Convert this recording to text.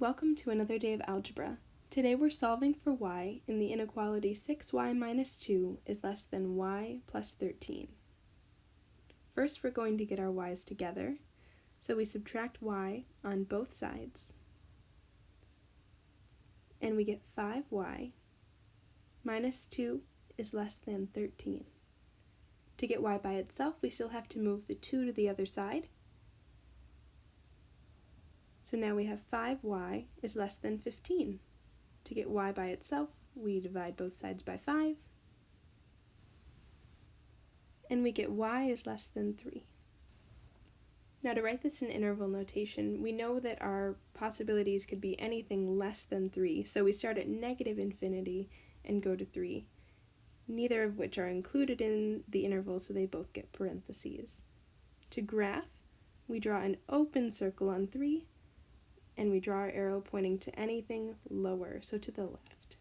Welcome to another day of algebra. Today we're solving for y in the inequality 6y minus 2 is less than y plus 13. First we're going to get our y's together, so we subtract y on both sides, and we get 5y minus 2 is less than 13. To get y by itself, we still have to move the 2 to the other side, so now we have 5y is less than 15. To get y by itself, we divide both sides by 5, and we get y is less than 3. Now to write this in interval notation, we know that our possibilities could be anything less than 3, so we start at negative infinity and go to 3, neither of which are included in the interval, so they both get parentheses. To graph, we draw an open circle on 3 and we draw our arrow pointing to anything lower, so to the left.